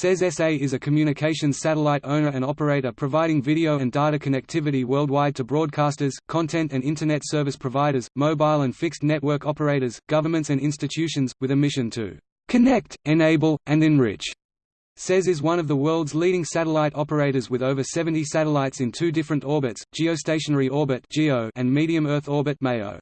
SES SA is a communications satellite owner and operator providing video and data connectivity worldwide to broadcasters, content and Internet service providers, mobile and fixed network operators, governments and institutions, with a mission to connect, enable, and enrich. SES is one of the world's leading satellite operators with over 70 satellites in two different orbits, geostationary orbit and medium Earth orbit MEO.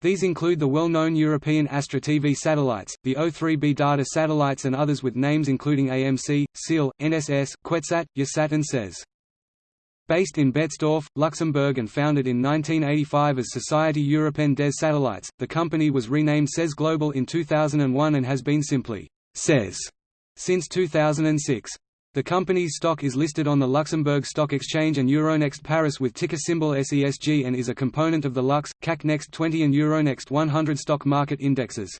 These include the well-known European Astra TV satellites, the O3b data satellites and others with names including AMC, Ciel, NSS, QuetzSat, YahSat and SES. Based in Betzdorf, Luxembourg and founded in 1985 as Société Européenne des Satellites, the company was renamed SES Global in 2001 and has been simply SES since 2006. The company's stock is listed on the Luxembourg Stock Exchange and Euronext Paris with ticker symbol SESG and is a component of the Lux, CAC Next 20 and Euronext 100 stock market indexes.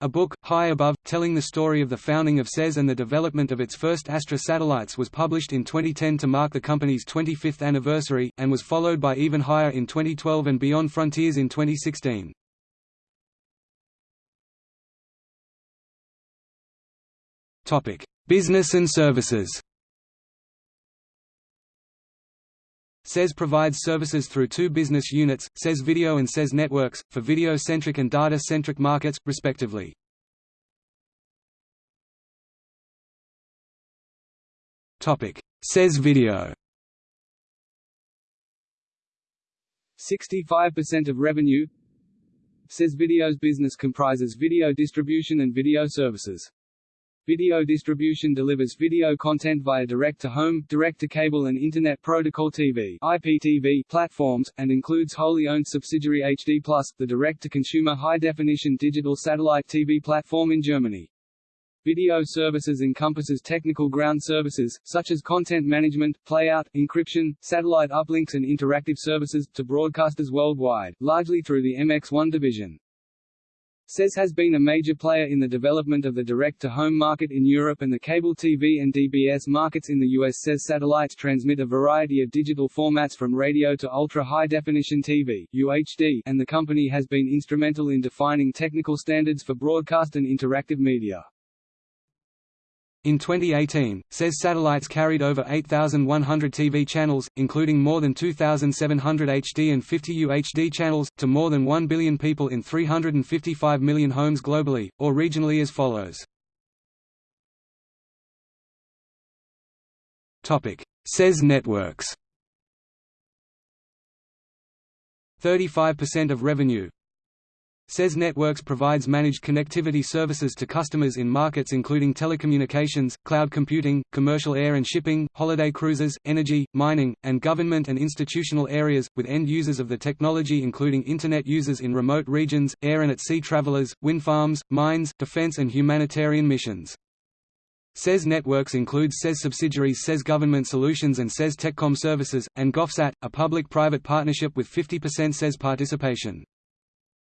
A book, High Above, telling the story of the founding of SES and the development of its first Astra satellites was published in 2010 to mark the company's 25th anniversary, and was followed by Even Higher in 2012 and Beyond Frontiers in 2016. Business and services SES provides services through two business units, SES Video and SES Networks, for video-centric and data-centric markets, respectively. SES Video 65% of revenue SES Video's business comprises video distribution and video services. Video distribution delivers video content via direct-to-home, direct-to-cable and Internet Protocol TV IPTV platforms, and includes wholly owned subsidiary HD+, the direct-to-consumer high-definition digital satellite TV platform in Germany. Video services encompasses technical ground services, such as content management, playout, encryption, satellite uplinks and interactive services, to broadcasters worldwide, largely through the MX1 division. SES has been a major player in the development of the direct-to-home market in Europe and the cable TV and DBS markets in the US. SES satellites transmit a variety of digital formats from radio to ultra-high-definition TV UHD, and the company has been instrumental in defining technical standards for broadcast and interactive media. In 2018, SES satellites carried over 8,100 TV channels, including more than 2,700 HD and 50 UHD channels, to more than 1 billion people in 355 million homes globally, or regionally as follows. SES networks. 35% of revenue SES Networks provides managed connectivity services to customers in markets including telecommunications, cloud computing, commercial air and shipping, holiday cruises, energy, mining, and government and institutional areas, with end users of the technology including Internet users in remote regions, air and at sea travelers, wind farms, mines, defense and humanitarian missions. SES networks includes SES subsidiaries SES Government Solutions and SES TechCom Services, and GovSat, a public-private partnership with 50% SES participation.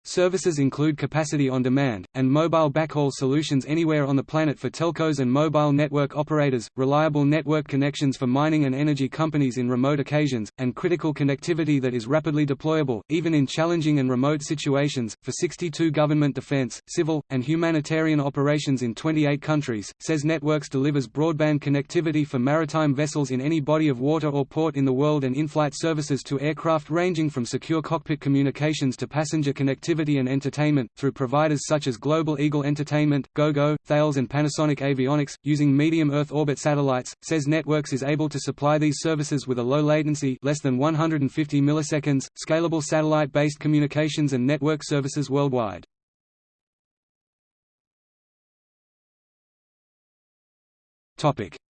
Services include capacity on demand, and mobile backhaul solutions anywhere on the planet for telcos and mobile network operators, reliable network connections for mining and energy companies in remote occasions, and critical connectivity that is rapidly deployable, even in challenging and remote situations, for 62 government defense, civil, and humanitarian operations in 28 countries. SES Networks delivers broadband connectivity for maritime vessels in any body of water or port in the world and in-flight services to aircraft ranging from secure cockpit communications to passenger connectivity activity and entertainment, through providers such as Global Eagle Entertainment, Gogo, Thales and Panasonic Avionics. Using medium Earth orbit satellites, SES Networks is able to supply these services with a low latency less than 150 milliseconds, scalable satellite-based communications and network services worldwide.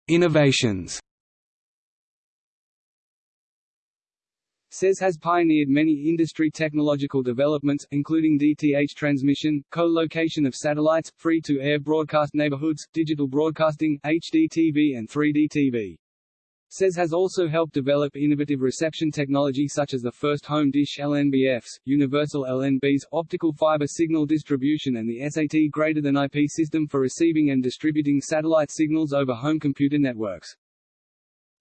Innovations SES has pioneered many industry technological developments, including DTH transmission, co-location of satellites, free-to-air broadcast neighborhoods, digital broadcasting, HD TV and 3D TV. SES has also helped develop innovative reception technology such as the first home dish LNBFs, universal LNBs, optical fiber signal distribution and the SAT greater than IP system for receiving and distributing satellite signals over home computer networks.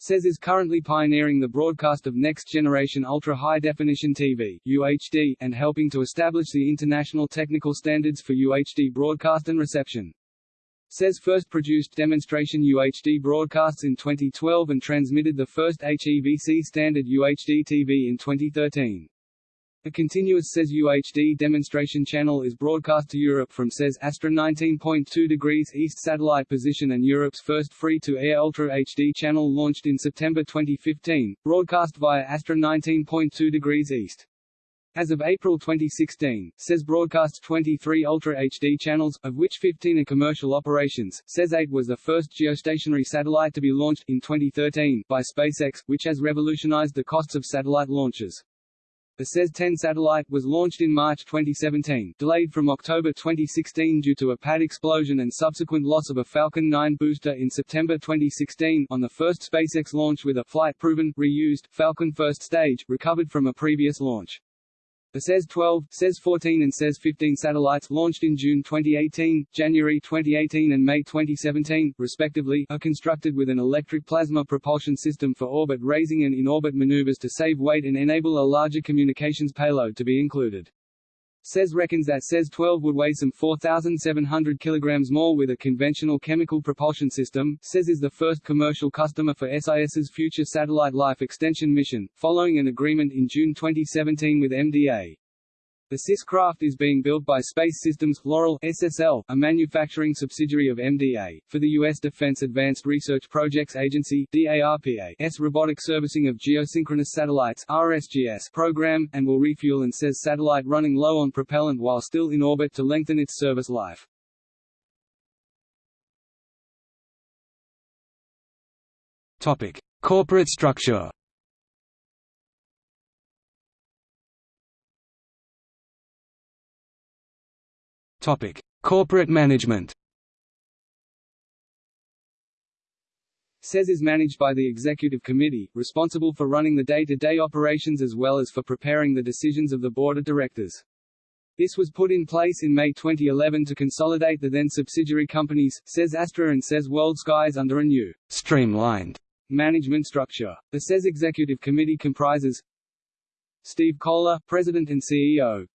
SES is currently pioneering the broadcast of next-generation ultra-high-definition TV UHD, and helping to establish the international technical standards for UHD broadcast and reception. SES first produced demonstration UHD broadcasts in 2012 and transmitted the first HEVC standard UHD TV in 2013. A continuous SES UHD demonstration channel is broadcast to Europe from SES Astra 19.2 degrees east satellite position and Europe's first free-to-air Ultra HD channel launched in September 2015, broadcast via Astra 19.2 degrees east. As of April 2016, SES broadcasts 23 Ultra HD channels, of which 15 are commercial operations. SES 8 was the first geostationary satellite to be launched, in 2013, by SpaceX, which has revolutionized the costs of satellite launches. The SES-10 satellite was launched in March 2017, delayed from October 2016 due to a pad explosion and subsequent loss of a Falcon 9 booster in September 2016 on the first SpaceX launch with a flight-proven, reused, Falcon first stage, recovered from a previous launch. The SES-12, SES-14 and SES-15 satellites launched in June 2018, January 2018 and May 2017, respectively, are constructed with an electric plasma propulsion system for orbit raising and in-orbit maneuvers to save weight and enable a larger communications payload to be included. SES reckons that SES-12 would weigh some 4,700 kg more with a conventional chemical propulsion system. SES is the first commercial customer for SIS's future satellite life extension mission, following an agreement in June 2017 with MDA. The SIS craft is being built by Space Systems Loral SSL, a manufacturing subsidiary of MDA, for the U.S. Defense Advanced Research Projects Agency DARPA's Robotic Servicing of Geosynchronous Satellites RSGS program, and will refuel and SES satellite running low on propellant while still in orbit to lengthen its service life. Topic: Corporate structure. Topic: Corporate management. SES is managed by the Executive Committee, responsible for running the day-to-day -day operations as well as for preparing the decisions of the Board of Directors. This was put in place in May 2011 to consolidate the then subsidiary companies, SES Astra and SES World Skies under a new, streamlined management structure. The SES Executive Committee comprises Steve Collar, President and CEO,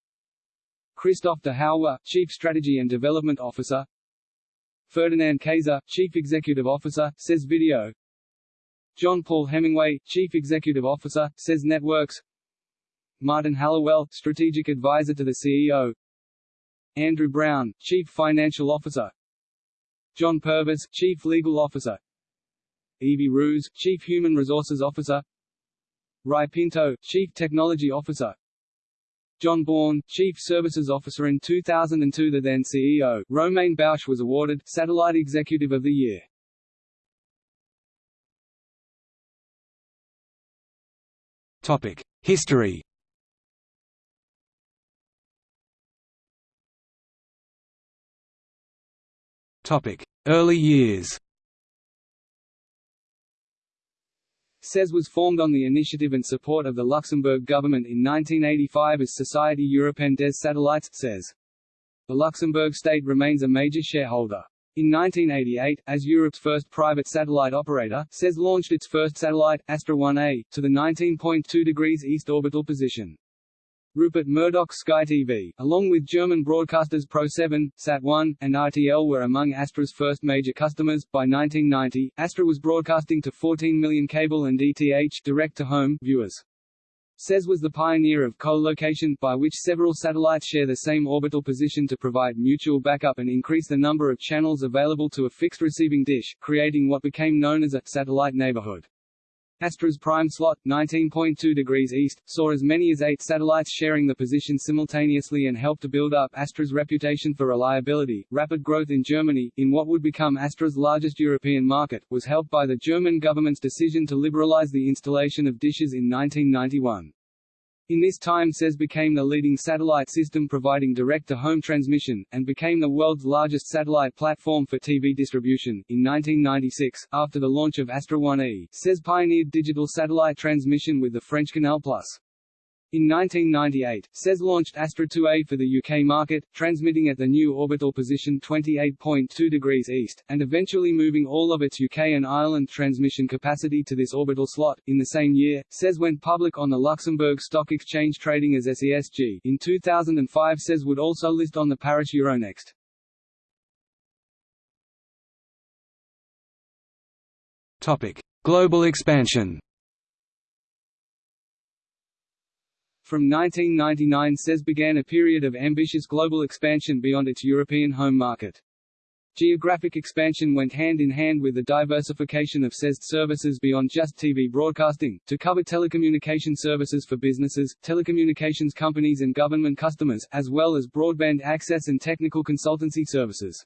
Christophe De Hauwere, Chief Strategy and Development Officer. Ferdinand Kaiser, Chief Executive Officer, SES Video. John Paul Hemingway, Chief Executive Officer, SES Networks. Martin Halliwell, Strategic Advisor to the CEO Andrew Brown, Chief Financial Officer. John Purvis, Chief Legal Officer. Evie Roos, Chief Human Resources Officer. Ruy Pinto, Chief Technology Officer John Bourne, Chief Services Officer in 2002 The then CEO, Romain Bausch was awarded, Satellite Executive of the Year. Topic. History Topic. Early years SES was formed on the initiative and support of the Luxembourg government in 1985 as Société Européenne des Satellites SES. The Luxembourg state remains a major shareholder. In 1988, as Europe's first private satellite operator, SES launched its first satellite, Astra 1A, to the 19.2 degrees east orbital position. Rupert Murdoch's Sky TV, along with German broadcasters Pro7, Sat1, and RTL were among Astra's first major customers. By 1990, Astra was broadcasting to 14 million cable and DTH direct-to-home viewers. SES was the pioneer of co-location, by which several satellites share the same orbital position to provide mutual backup and increase the number of channels available to a fixed receiving dish, creating what became known as a satellite neighborhood. Astra's prime slot, 19.2 degrees east, saw as many as eight satellites sharing the position simultaneously and helped to build up Astra's reputation for reliability. Rapid growth in Germany, in what would become Astra's largest European market, was helped by the German government's decision to liberalize the installation of dishes in 1991. In this time SES became the leading satellite system providing direct-to-home transmission, and became the world's largest satellite platform for TV distribution. In 1996, after the launch of Astra 1E, SES pioneered digital satellite transmission with the French Canal Plus. In 1998, SES launched Astra 2A for the UK market, transmitting at the new orbital position 28.2 degrees east, and eventually moving all of its UK and Ireland transmission capacity to this orbital slot. In the same year, SES went public on the Luxembourg Stock Exchange trading as SESG. In 2005 SES would also list on the Paris Euronext. Topic: Global expansion. From 1999 SES began a period of ambitious global expansion beyond its European home market. Geographic expansion went hand in hand with the diversification of SES services beyond just TV broadcasting, to cover telecommunication services for businesses, telecommunications companies and government customers, as well as broadband access and technical consultancy services.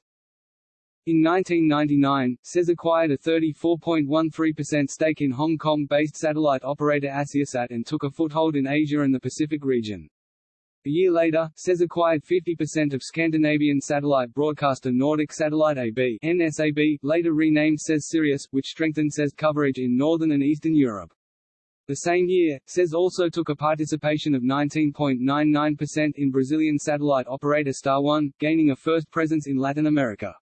In 1999, SES acquired a 34.13% stake in Hong Kong-based satellite operator Asiasat and took a foothold in Asia and the Pacific region. A year later, SES acquired 50% of Scandinavian satellite broadcaster Nordic Satellite AB NSAB, later renamed SES Sirius, which strengthened SES coverage in Northern and Eastern Europe. The same year, SES also took a participation of 19.99% in Brazilian satellite operator Star One, gaining a first presence in Latin America.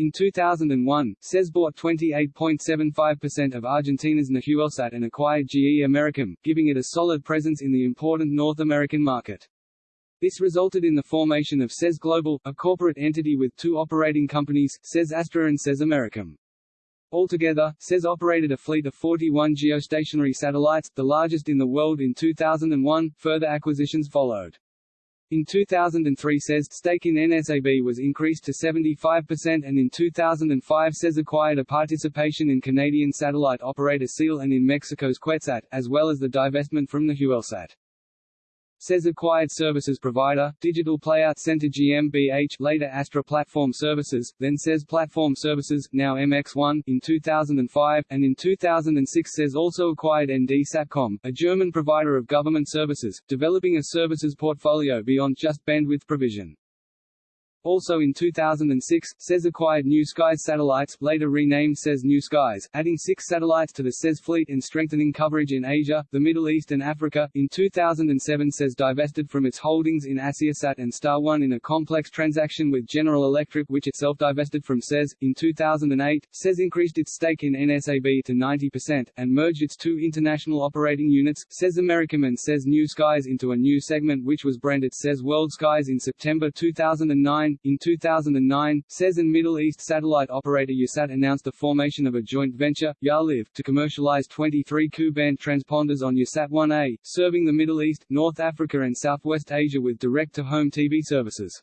In 2001, SES bought 28.75% of Argentina's Nahuelsat and acquired GE Americom, giving it a solid presence in the important North American market. This resulted in the formation of SES Global, a corporate entity with two operating companies, SES Astra and SES Americom. Altogether, SES operated a fleet of 41 geostationary satellites, the largest in the world in 2001. Further acquisitions followed. In 2003 SES stake in NSAB was increased to 75% and in 2005 SES acquired a participation in Canadian satellite operator Ciel and in Mexico's QuetzSat, as well as the divestment from Nahuelsat. SES acquired services provider, Digital Playout Center GmbH later Astra Platform Services, then SES Platform Services, now MX1, in 2005, and in 2006 SES also acquired ND Satcom, a German provider of government services, developing a services portfolio beyond just bandwidth provision. Also in 2006, SES acquired New Skies satellites, later renamed SES New Skies, adding six satellites to the SES fleet and strengthening coverage in Asia, the Middle East and Africa. In 2007 SES divested from its holdings in Asiasat and Star One in a complex transaction with General Electric which itself divested from SES. In 2008, SES increased its stake in NSAB to 90%, and merged its two international operating units, SES Americom and SES New Skies into a new segment which was branded SES World Skies in September 2009 in 2009, SES and Middle East satellite operator YahSat announced the formation of a joint venture, YahLive, to commercialize 23 Ku-band transponders on YahSat-1A, serving the Middle East, North Africa and Southwest Asia with direct-to-home TV services.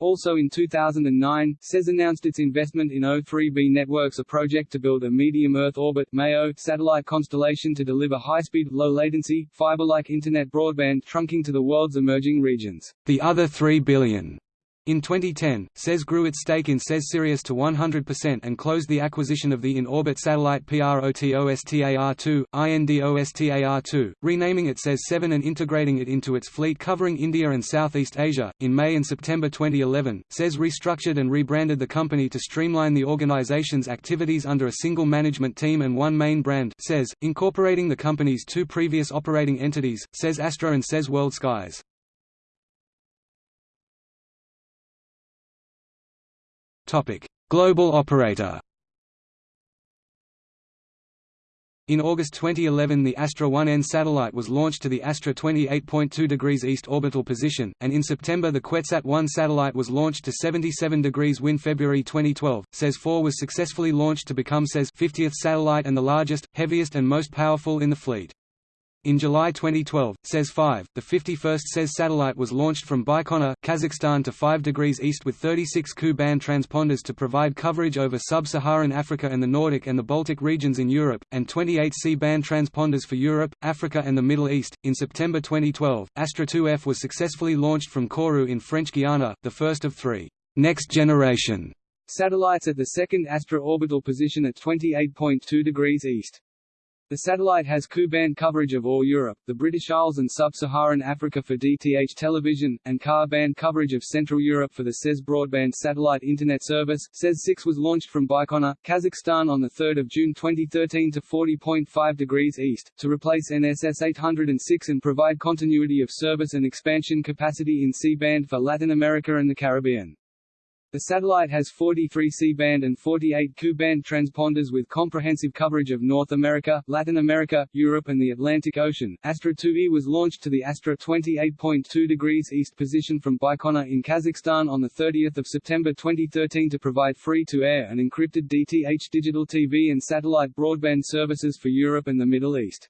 Also in 2009, SES announced its investment in O3b Networks a project to build a medium Earth orbit MEO satellite constellation to deliver high-speed, low-latency, fiber-like internet broadband trunking to the world's emerging regions. The other 3 billion in 2010, SES grew its stake in SES Sirius to 100% and closed the acquisition of the in-orbit satellite PROTOSTAR-2, INDOSTAR-2, renaming it SES 7 and integrating it into its fleet covering India and Southeast Asia. In May and September 2011, SES restructured and rebranded the company to streamline the organization's activities under a single management team and one main brand, SES, incorporating the company's two previous operating entities, SES Astra and SES World Skies. Global operator. In August 2011 the Astra 1N satellite was launched to the Astra 28.2 degrees east orbital position, and in September the QuetzSat 1 satellite was launched to 77 degrees WIN February 2012, SES 4 was successfully launched to become SES 50th satellite and the largest, heaviest and most powerful in the fleet. In July 2012, SES-5, the 51st SES satellite was launched from Baikonur, Kazakhstan to 5 degrees east with 36 Ku-band transponders to provide coverage over sub-Saharan Africa and the Nordic and the Baltic regions in Europe, and 28 C-band transponders for Europe, Africa and the Middle East. In September 2012, Astra 2F was successfully launched from Kourou in French Guiana, the first of three next generation satellites at the second Astra orbital position at 28.2 degrees east. The satellite has Ku-band coverage of all Europe, the British Isles and Sub-Saharan Africa for DTH television, and Ka-band coverage of Central Europe for the SES broadband satellite Internet service. SES-6 was launched from Baikonur, Kazakhstan on 3 June 2013 to 40.5 degrees east, to replace NSS 806 and provide continuity of service and expansion capacity in C-band for Latin America and the Caribbean. The satellite has 43 C-band and 48 Ku-band transponders with comprehensive coverage of North America, Latin America, Europe and the Atlantic Ocean. Astra 2E was launched to the Astra 28.2 degrees east position from Baikonur in Kazakhstan on 30 September 2013 to provide free-to-air and encrypted DTH digital TV and satellite broadband services for Europe and the Middle East.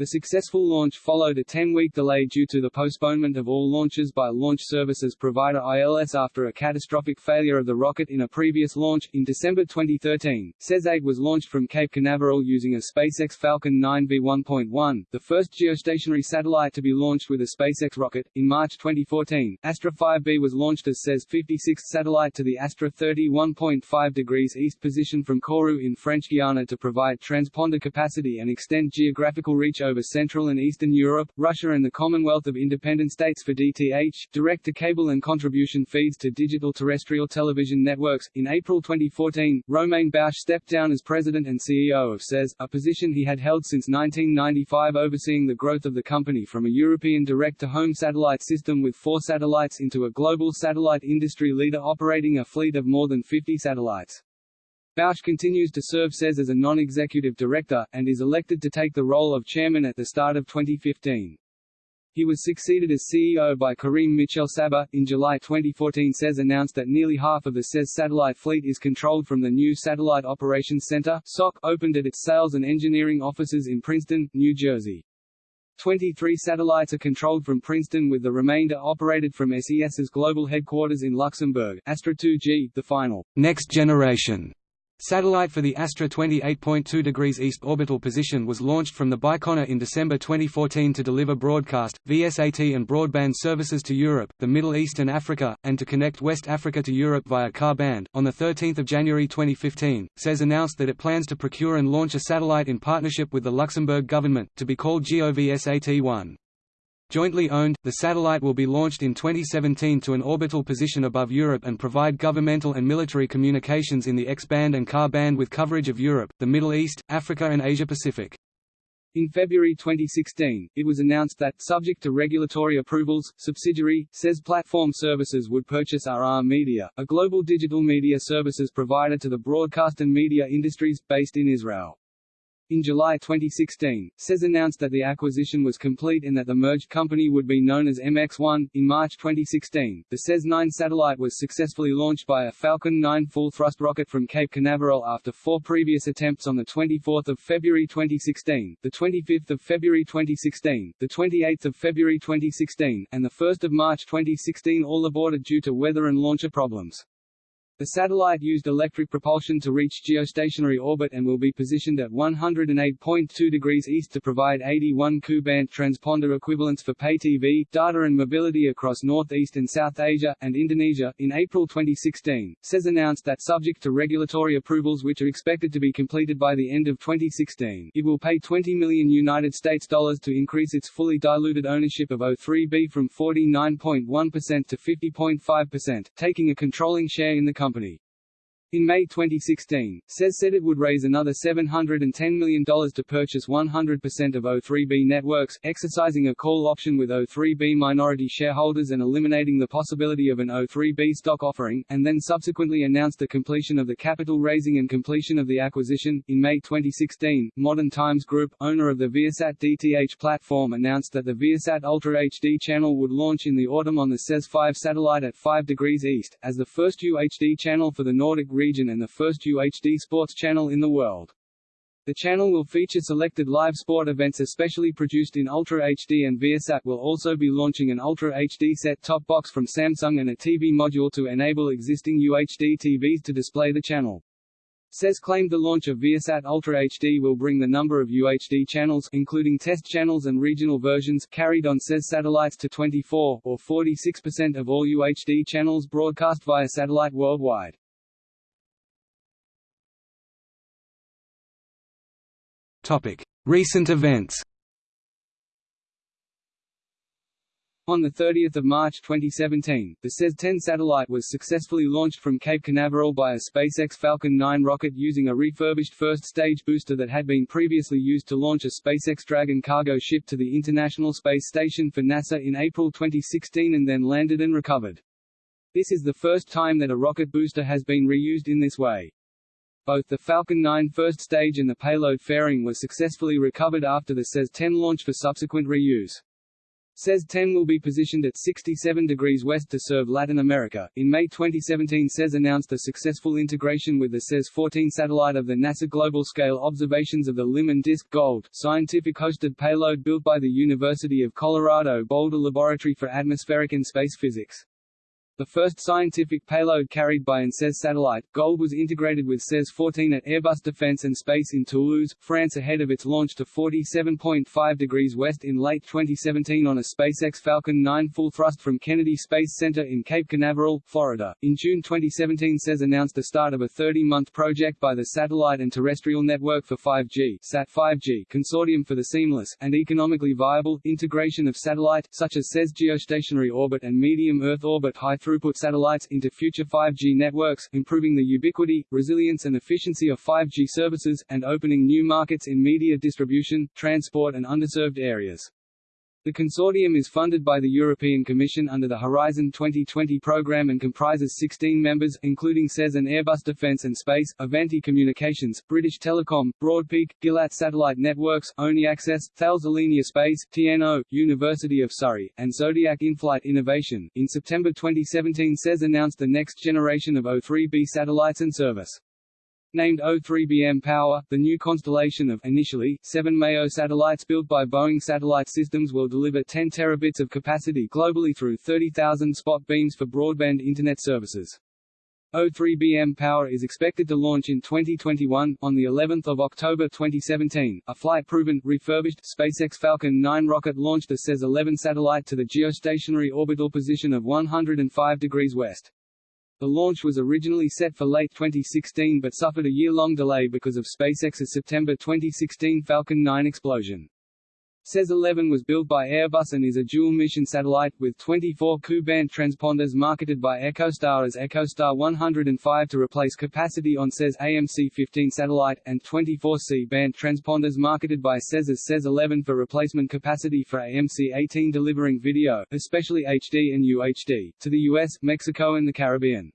The successful launch followed a 10-week delay due to the postponement of all launches by launch services provider ILS after a catastrophic failure of the rocket in a previous launch. In December 2013, SES-8 was launched from Cape Canaveral using a SpaceX Falcon 9 V1.1, the first geostationary satellite to be launched with a SpaceX rocket. In March 2014, Astra 5B was launched as SES 56th satellite to the Astra 31.5 degrees east position from Kourou in French Guiana to provide transponder capacity and extend geographical reach over Central and Eastern Europe, Russia and the Commonwealth of Independent States for DTH, direct-to-cable and contribution feeds to digital terrestrial television networks. In April 2014, Romain Bausch stepped down as president and CEO of SES, a position he had held since 1995 overseeing the growth of the company from a European direct-to-home satellite system with four satellites into a global satellite industry leader operating a fleet of more than 50 satellites. Bausch continues to serve SES as a non-executive director, and is elected to take the role of chairman at the start of 2015. He was succeeded as CEO by Karim Michel Sabbagh. In July 2014 SES announced that nearly half of the SES satellite fleet is controlled from the new Satellite Operations Center SOC, opened at its sales and engineering offices in Princeton, New Jersey. 23 satellites are controlled from Princeton with the remainder operated from SES's global headquarters in Luxembourg. Astra 2G, the final next generation Satellite for the Astra 28.2 degrees east orbital position was launched from the Baikonur in December 2014 to deliver broadcast, VSAT and broadband services to Europe, the Middle East and Africa, and to connect West Africa to Europe via Ka-band. On 13 January 2015, SES announced that it plans to procure and launch a satellite in partnership with the Luxembourg government, to be called GOVSAT-1. Jointly owned, the satellite will be launched in 2017 to an orbital position above Europe and provide governmental and military communications in the X-band and Ka-band with coverage of Europe, the Middle East, Africa and Asia-Pacific. In February 2016, it was announced that, subject to regulatory approvals, subsidiary, SES Platform Services would purchase RR Media, a global digital media services provider to the broadcast and media industries, based in Israel. In July 2016, SES announced that the acquisition was complete and that the merged company would be known as MX1. In March 2016, the SES 9 satellite was successfully launched by a Falcon 9 full-thrust rocket from Cape Canaveral after four previous attempts on 24 February 2016, 25 February 2016, 28 February 2016, and the 1 March 2016 all aborted due to weather and launcher problems. The satellite used electric propulsion to reach geostationary orbit and will be positioned at 108.2 degrees east to provide 81 Ku-band transponder equivalents for pay TV, data and mobility across Northeast and South Asia, and Indonesia. In April 2016, SES announced that subject to regulatory approvals which are expected to be completed by the end of 2016, it will pay 20 million United States dollars to increase its fully diluted ownership of O3B from 49.1% to 50.5%, taking a controlling share in the company company. In May 2016, SES said it would raise another $710 million to purchase 100% of O3B Networks, exercising a call option with O3B minority shareholders and eliminating the possibility of an O3B stock offering, and then subsequently announced the completion of the capital raising and completion of the acquisition. In May 2016, Modern Times Group, owner of the Viasat DTH platform announced that the Viasat Ultra HD channel would launch in the autumn on the SES 5 satellite at 5 degrees east, as the first UHD channel for the Nordic region and the first UHD sports channel in the world. The channel will feature selected live sport events especially produced in Ultra HD and Viasat will also be launching an Ultra HD set-top box from Samsung and a TV module to enable existing UHD TVs to display the channel. SES claimed the launch of Viasat Ultra HD will bring the number of UHD channels including test channels and regional versions carried on SES satellites to 24, or 46% of all UHD channels broadcast via satellite worldwide. Recent events. On 30 March 2017, the SES-10 satellite was successfully launched from Cape Canaveral by a SpaceX Falcon 9 rocket using a refurbished first-stage booster that had been previously used to launch a SpaceX Dragon cargo ship to the International Space Station for NASA in April 2016 and then landed and recovered. This is the first time that a rocket booster has been reused in this way. Both the Falcon 9 first stage and the payload fairing were successfully recovered after the SES-10 launch for subsequent reuse. SES-10 will be positioned at 67 degrees west to serve Latin America. In May 2017 SES announced the successful integration with the SES-14 satellite of the NASA Global Scale Observations of the Limb and Disk Gold scientific hosted payload built by the University of Colorado Boulder Laboratory for Atmospheric and Space Physics. The first scientific payload carried by an SES satellite, Gold was integrated with SES-14 at Airbus Defence and Space in Toulouse, France ahead of its launch to 47.5 degrees west in late 2017 on a SpaceX Falcon 9 full thrust from Kennedy Space Center in Cape Canaveral, Florida. In June 2017 SES announced the start of a 30-month project by the Satellite and Terrestrial Network for 5G SAT-5G Consortium for the seamless, and economically viable, integration of satellite, such as SES geostationary orbit and medium Earth orbit high throughput satellites into future 5G networks, improving the ubiquity, resilience and efficiency of 5G services, and opening new markets in media distribution, transport and underserved areas. The consortium is funded by the European Commission under the Horizon 2020 program and comprises 16 members, including SES and Airbus Defence and Space, Avanti Communications, British Telecom, Broadpeak, Gilat Satellite Networks, ONI Access, Thales Alenia Space, TNO, University of Surrey, and Zodiac In-Flight Innovation. In September 2017 SES announced the next generation of O3B satellites and service. Named O3b mPOWER, the new constellation of initially seven MEO satellites built by Boeing Satellite Systems will deliver 10 terabits of capacity globally through 30,000 spot beams for broadband Internet services. O3b mPOWER is expected to launch in 2021. On the 11th of October 2017, a flight-proven, refurbished SpaceX Falcon 9 rocket launched a SES-11 satellite to the geostationary orbital position of 105 degrees west. The launch was originally set for late 2016 but suffered a year-long delay because of SpaceX's September 2016 Falcon 9 explosion. SES-11 was built by Airbus and is a dual-mission satellite, with 24 Ku-band transponders marketed by EchoStar as EchoStar 105 to replace capacity on SES AMC-15 satellite, and 24 C-band transponders marketed by SES as SES-11 for replacement capacity for AMC-18 delivering video, especially HD and UHD, to the US, Mexico and the Caribbean.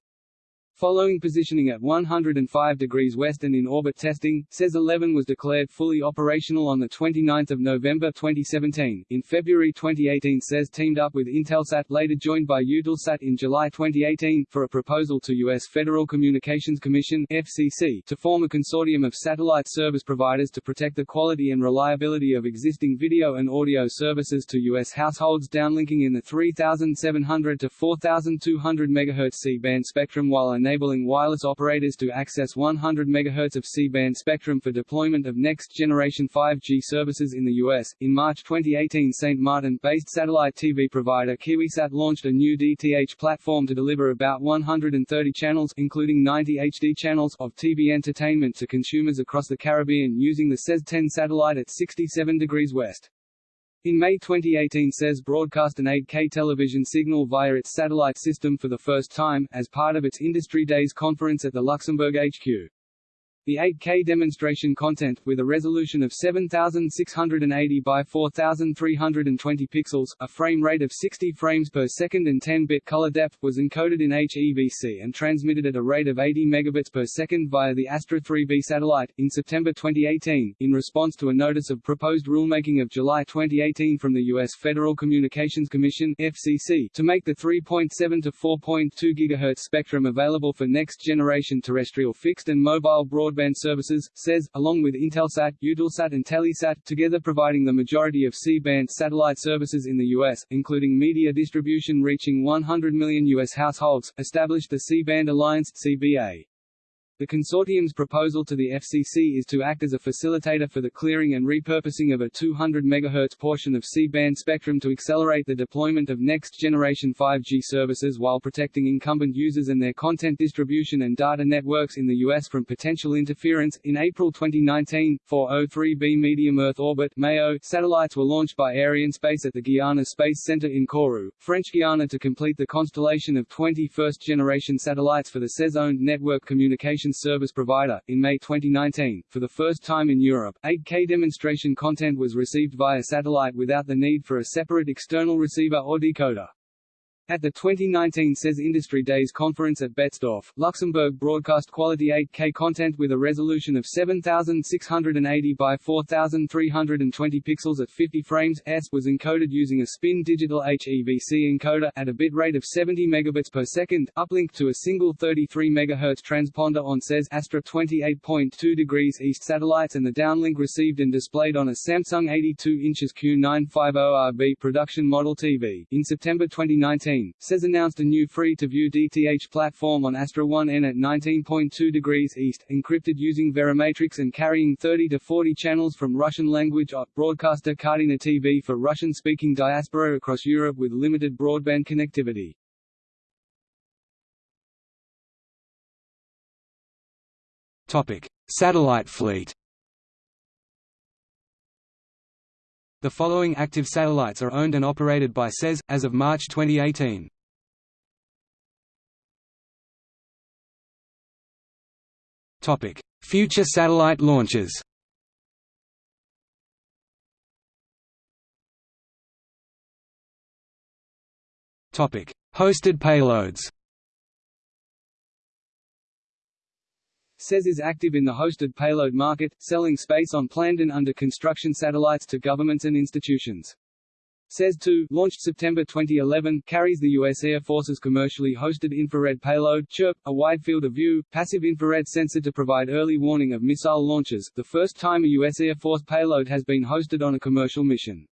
Following positioning at 105 degrees west and in orbit testing, SES-11 was declared fully operational on 29 November 2017. In February 2018 SES teamed up with Intelsat, later joined by Eutelsat in July 2018, for a proposal to U.S. Federal Communications Commission FCC, to form a consortium of satellite service providers to protect the quality and reliability of existing video and audio services to U.S. households downlinking in the 3700 to 4200 MHz C-band spectrum while enabling wireless operators to access 100 MHz of C-band spectrum for deployment of next-generation 5G services in the U.S. In March 2018 St. Martin-based satellite TV provider KiwiSat launched a new DTH platform to deliver about 130 channels including 90 HD channels of TV entertainment to consumers across the Caribbean using the SES-10 satellite at 67 degrees west. In May 2018 SES broadcast an 8K television signal via its satellite system for the first time, as part of its Industry Days conference at the Luxembourg HQ. The 8K demonstration content, with a resolution of 7680 by 4320 pixels, a frame rate of 60 frames per second and 10-bit color depth, was encoded in HEVC and transmitted at a rate of 80 megabits per second via the Astra 3B satellite. In September 2018, in response to a notice of proposed rulemaking of July 2018 from the U.S. Federal Communications Commission (FCC) to make the 3.7 to 4.2 GHz spectrum available for next-generation terrestrial fixed and mobile broadband broadband services, SES, along with Intelsat, Eutelsat and Telesat, together providing the majority of C-band satellite services in the U.S., including media distribution reaching 100 million U.S. households, established the C-band Alliance CBA. The consortium's proposal to the FCC is to act as a facilitator for the clearing and repurposing of a 200 MHz portion of C-band spectrum to accelerate the deployment of next-generation 5G services while protecting incumbent users and their content distribution and data networks in the U.S. from potential interference. In April 2019, four O3B medium Earth orbit (MEO) satellites were launched by Arianespace at the Guiana Space Center in Kourou, French Guiana to complete the constellation of 20 first-generation satellites for the SES-owned network communication service provider. In May 2019, for the first time in Europe, 8K demonstration content was received via satellite without the need for a separate external receiver or decoder. At the 2019 SES Industry Days conference at Betzdorf, Luxembourg broadcast quality 8K content with a resolution of 7680 by 4320 pixels at 50 frames s was encoded using a spin digital HEVC encoder at a bit rate of 70 megabits per second, uplinked to a single 33 MHz transponder on SES Astra 28.2 degrees east satellites and the downlink received and displayed on a Samsung 82 inches Q950RB production model TV. In September 2019, 2016, SES announced a new free-to-view DTH platform on Astra 1N at 19.2 degrees east, encrypted using Verimatrix and carrying 30 to 40 channels from Russian language OT broadcaster Kartina TV for Russian-speaking diaspora across Europe with limited broadband connectivity. Topic: Satellite fleet. The following active satellites are owned and operated by SES, as of March 2018. Future satellite launches. Hosted payloads SES is active in the hosted payload market, selling space on planned and under construction satellites to governments and institutions. SES-2, launched September 2011, carries the U.S. Air Force's commercially hosted infrared payload CHIRP, a wide field of view, passive infrared sensor to provide early warning of missile launches, the first time a U.S. Air Force payload has been hosted on a commercial mission.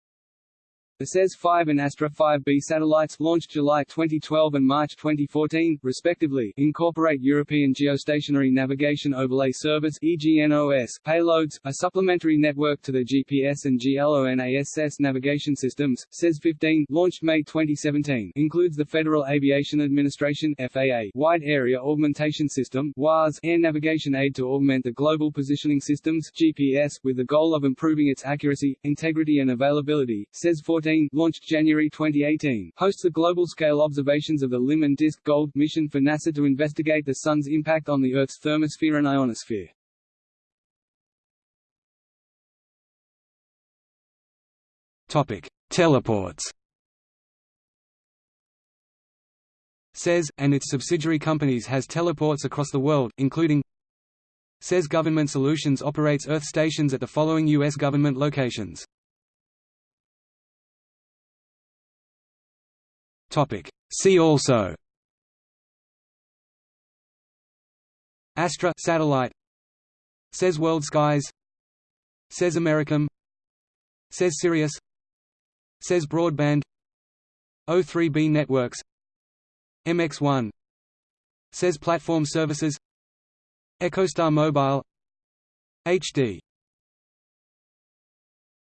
The SES-5 and Astra 5B satellites, launched July 2012 and March 2014, respectively, incorporate European Geostationary Navigation Overlay Service (EGNOS) payloads, a supplementary network to the GPS and GLONASS navigation systems. SES-15, launched May 2017, includes the Federal Aviation Administration (FAA) Wide Area Augmentation System (WAAS) air navigation aid to augment the Global Positioning Systems (GPS) with the goal of improving its accuracy, integrity and availability. SES-14 launched January 2018, hosts the global-scale observations of the Limb and DISC Gold mission for NASA to investigate the Sun's impact on the Earth's thermosphere and ionosphere. Topic: Teleports. SES, and its subsidiary companies has teleports across the world, including SES Government Solutions operates Earth stations at the following U.S. government locations Topic. See also. Astra satellite. SES World Skies. SES Americom SES Sirius. SES Broadband. O3B Networks. MX1 SES Platform Services. EchoStar Mobile. HD